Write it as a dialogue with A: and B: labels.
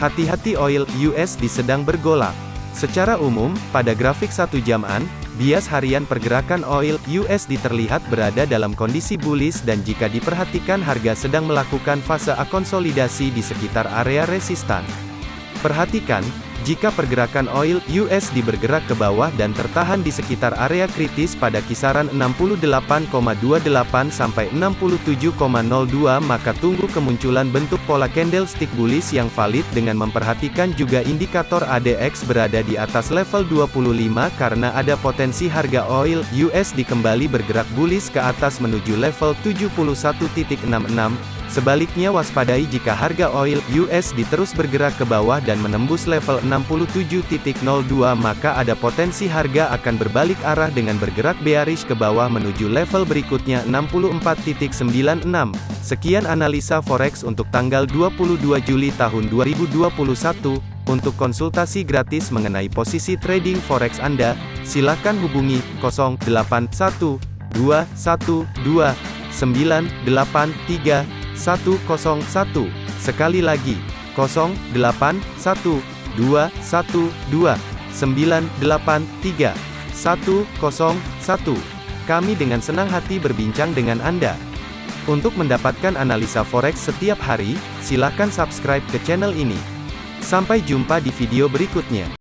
A: Hati-hati oil USD sedang bergolak. Secara umum, pada grafik satu jaman, bias harian pergerakan oil USD terlihat berada dalam kondisi bullish dan jika diperhatikan harga sedang melakukan fase akonsolidasi di sekitar area resistan. Perhatikan, jika pergerakan oil USD bergerak ke bawah dan tertahan di sekitar area kritis pada kisaran 68,28 sampai 67,02 maka tunggu kemunculan bentuk pola candlestick bullish yang valid dengan memperhatikan juga indikator ADX berada di atas level 25 karena ada potensi harga oil USD kembali bergerak bullish ke atas menuju level 71.66 Sebaliknya waspadai jika harga oil USD terus bergerak ke bawah dan menembus level 67.02 maka ada potensi harga akan berbalik arah dengan bergerak bearish ke bawah menuju level berikutnya 64.96. Sekian analisa forex untuk tanggal 22 Juli tahun 2021. Untuk konsultasi gratis mengenai posisi trading forex Anda, silakan hubungi 081212 983 101. Sekali lagi, 081212 983 101. Kami dengan senang hati berbincang dengan Anda. Untuk mendapatkan analisa forex setiap hari, silakan subscribe ke channel ini. Sampai jumpa di video berikutnya.